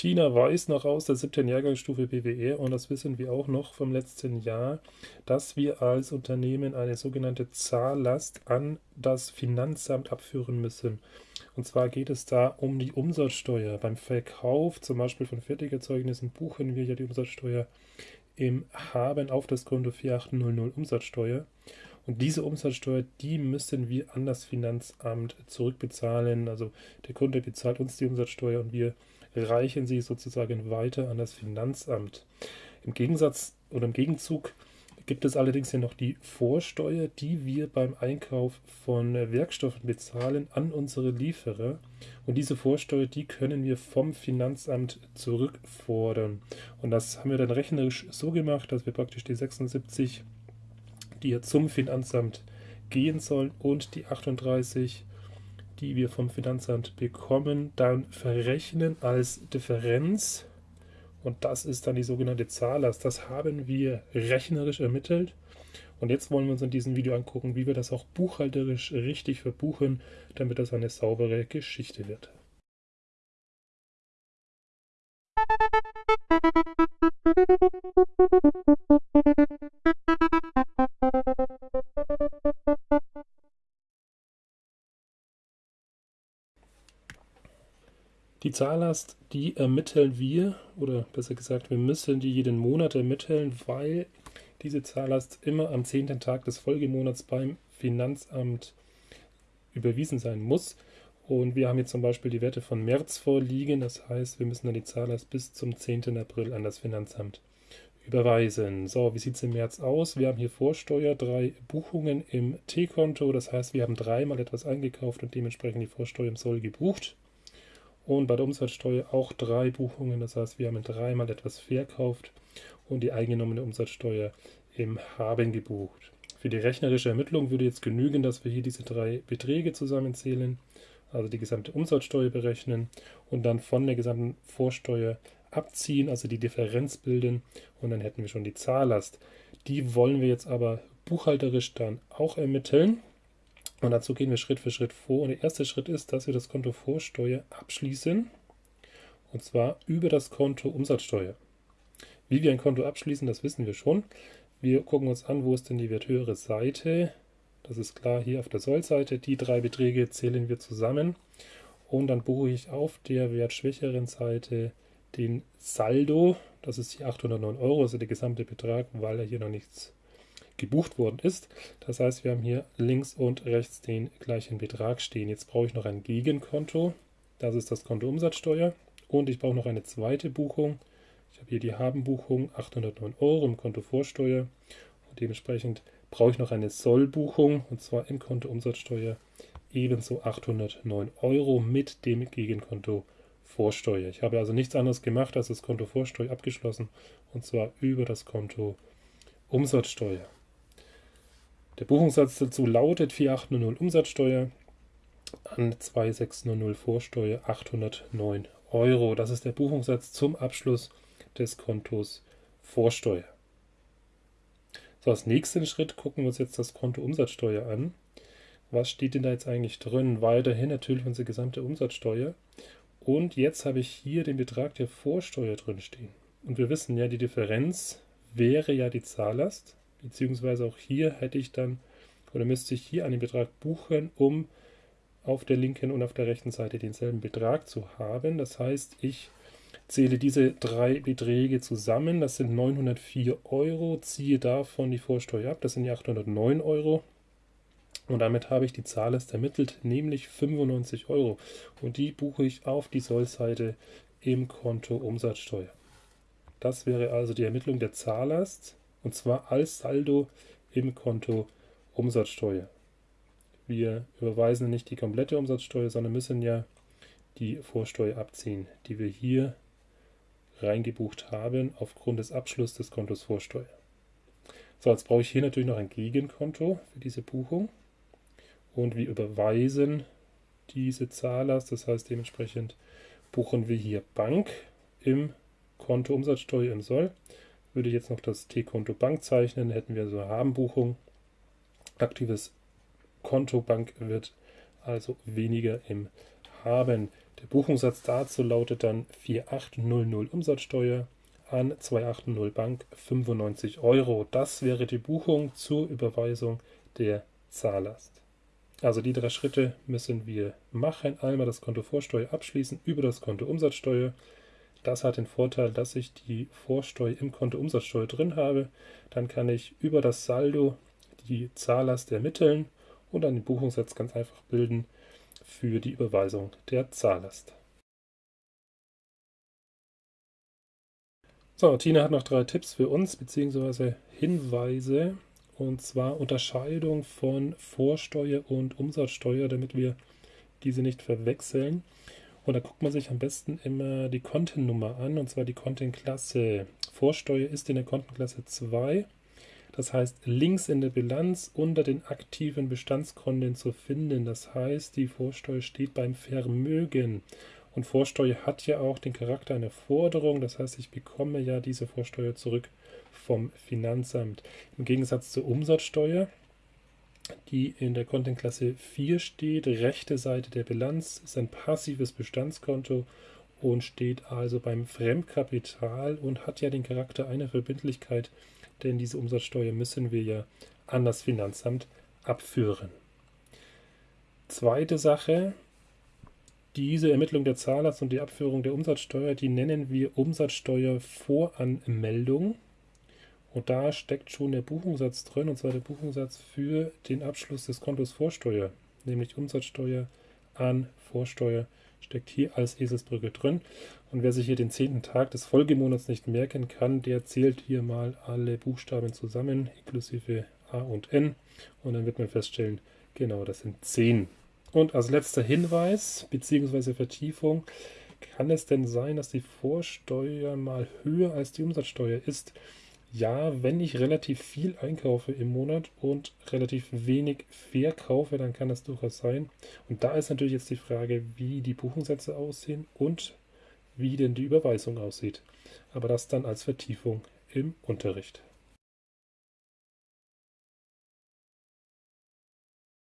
Tina weiß noch aus der siebten Jahrgangsstufe BWR und das wissen wir auch noch vom letzten Jahr, dass wir als Unternehmen eine sogenannte Zahllast an das Finanzamt abführen müssen. Und zwar geht es da um die Umsatzsteuer. Beim Verkauf zum Beispiel von Fertigerzeugnissen buchen wir ja die Umsatzsteuer im Haben auf das Konto 4800 Umsatzsteuer. Und diese Umsatzsteuer, die müssen wir an das Finanzamt zurückbezahlen. Also der Kunde bezahlt uns die Umsatzsteuer und wir reichen sie sozusagen weiter an das Finanzamt. Im Gegensatz oder im Gegenzug gibt es allerdings ja noch die Vorsteuer, die wir beim Einkauf von Werkstoffen bezahlen an unsere Lieferer. Und diese Vorsteuer, die können wir vom Finanzamt zurückfordern. Und das haben wir dann rechnerisch so gemacht, dass wir praktisch die 76, die ja zum Finanzamt gehen sollen, und die 38, die wir vom Finanzamt bekommen, dann verrechnen als Differenz. Und das ist dann die sogenannte Zahllast. Das haben wir rechnerisch ermittelt. Und jetzt wollen wir uns in diesem Video angucken, wie wir das auch buchhalterisch richtig verbuchen, damit das eine saubere Geschichte wird. Die Zahllast, die ermitteln wir, oder besser gesagt, wir müssen die jeden Monat ermitteln, weil diese Zahllast immer am 10. Tag des Folgemonats beim Finanzamt überwiesen sein muss. Und wir haben jetzt zum Beispiel die Werte von März vorliegen, das heißt, wir müssen dann die Zahllast bis zum 10. April an das Finanzamt überweisen. So, wie sieht es im März aus? Wir haben hier Vorsteuer, drei Buchungen im T-Konto, das heißt, wir haben dreimal etwas eingekauft und dementsprechend die Vorsteuer im Soll gebucht. Und bei der Umsatzsteuer auch drei Buchungen, das heißt, wir haben dreimal etwas verkauft und die eingenommene Umsatzsteuer im Haben gebucht. Für die rechnerische Ermittlung würde jetzt genügen, dass wir hier diese drei Beträge zusammenzählen, also die gesamte Umsatzsteuer berechnen und dann von der gesamten Vorsteuer abziehen, also die Differenz bilden und dann hätten wir schon die Zahllast. Die wollen wir jetzt aber buchhalterisch dann auch ermitteln. Und dazu gehen wir Schritt für Schritt vor. Und der erste Schritt ist, dass wir das Konto Vorsteuer abschließen. Und zwar über das Konto Umsatzsteuer. Wie wir ein Konto abschließen, das wissen wir schon. Wir gucken uns an, wo ist denn die werthöhere Seite. Das ist klar hier auf der Sollseite. Die drei Beträge zählen wir zusammen. Und dann buche ich auf der wertschwächeren Seite den Saldo. Das ist hier 809 Euro, also der gesamte Betrag, weil er hier noch nichts gebucht worden ist. Das heißt, wir haben hier links und rechts den gleichen Betrag stehen. Jetzt brauche ich noch ein Gegenkonto. Das ist das Konto Umsatzsteuer. Und ich brauche noch eine zweite Buchung. Ich habe hier die Habenbuchung 809 Euro im Konto Vorsteuer. Und dementsprechend brauche ich noch eine Sollbuchung und zwar im Konto Umsatzsteuer ebenso 809 Euro mit dem Gegenkonto Vorsteuer. Ich habe also nichts anderes gemacht als das Konto Vorsteuer abgeschlossen und zwar über das Konto Umsatzsteuer. Der Buchungssatz dazu lautet 4800 Umsatzsteuer an 2600 Vorsteuer 809 Euro. Das ist der Buchungssatz zum Abschluss des Kontos Vorsteuer. So, als nächsten Schritt gucken wir uns jetzt das Konto Umsatzsteuer an. Was steht denn da jetzt eigentlich drin? Weiterhin natürlich unsere gesamte Umsatzsteuer. Und jetzt habe ich hier den Betrag der Vorsteuer drin stehen. Und wir wissen ja, die Differenz wäre ja die Zahllast beziehungsweise auch hier hätte ich dann oder müsste ich hier einen Betrag buchen, um auf der linken und auf der rechten Seite denselben Betrag zu haben. Das heißt, ich zähle diese drei Beträge zusammen, das sind 904 Euro, ziehe davon die Vorsteuer ab, das sind die 809 Euro. Und damit habe ich die Zahllast ermittelt, nämlich 95 Euro. Und die buche ich auf die Sollseite im Konto Umsatzsteuer. Das wäre also die Ermittlung der Zahllast und zwar als Saldo im Konto Umsatzsteuer. Wir überweisen nicht die komplette Umsatzsteuer, sondern müssen ja die Vorsteuer abziehen, die wir hier reingebucht haben aufgrund des Abschlusses des Kontos Vorsteuer. So, jetzt brauche ich hier natürlich noch ein Gegenkonto für diese Buchung und wir überweisen diese Zahllast, das heißt dementsprechend buchen wir hier Bank im Konto Umsatzsteuer im Soll würde ich jetzt noch das T-Konto Bank zeichnen, hätten wir so Habenbuchung. Aktives Konto Bank wird also weniger im Haben. Der Buchungssatz dazu lautet dann 4800 Umsatzsteuer an 280 Bank 95 Euro. Das wäre die Buchung zur Überweisung der Zahllast. Also die drei Schritte müssen wir machen. Einmal das Konto Vorsteuer abschließen über das Konto Umsatzsteuer. Das hat den Vorteil, dass ich die Vorsteuer im Konto Umsatzsteuer drin habe. Dann kann ich über das Saldo die Zahllast ermitteln und dann den Buchungssatz ganz einfach bilden für die Überweisung der Zahllast. So, Tina hat noch drei Tipps für uns bzw. Hinweise und zwar Unterscheidung von Vorsteuer und Umsatzsteuer, damit wir diese nicht verwechseln. Und da guckt man sich am besten immer die Kontennummer an, und zwar die Kontenklasse. Vorsteuer ist in der Kontenklasse 2. Das heißt, links in der Bilanz unter den aktiven Bestandskonten zu finden. Das heißt, die Vorsteuer steht beim Vermögen. Und Vorsteuer hat ja auch den Charakter einer Forderung. Das heißt, ich bekomme ja diese Vorsteuer zurück vom Finanzamt. Im Gegensatz zur Umsatzsteuer die in der Kontenklasse 4 steht. Rechte Seite der Bilanz ist ein passives Bestandskonto und steht also beim Fremdkapital und hat ja den Charakter einer Verbindlichkeit, denn diese Umsatzsteuer müssen wir ja an das Finanzamt abführen. Zweite Sache, diese Ermittlung der Zahlers und die Abführung der Umsatzsteuer, die nennen wir Umsatzsteuervoranmeldung. Und da steckt schon der Buchungssatz drin, und zwar der Buchungssatz für den Abschluss des Kontos Vorsteuer, nämlich Umsatzsteuer an Vorsteuer, steckt hier als Eselsbrücke drin. Und wer sich hier den zehnten Tag des Folgemonats nicht merken kann, der zählt hier mal alle Buchstaben zusammen, inklusive A und N. Und dann wird man feststellen, genau, das sind zehn. Und als letzter Hinweis bzw. Vertiefung, kann es denn sein, dass die Vorsteuer mal höher als die Umsatzsteuer ist? Ja, wenn ich relativ viel einkaufe im Monat und relativ wenig verkaufe, dann kann das durchaus sein. Und da ist natürlich jetzt die Frage, wie die Buchungssätze aussehen und wie denn die Überweisung aussieht. Aber das dann als Vertiefung im Unterricht.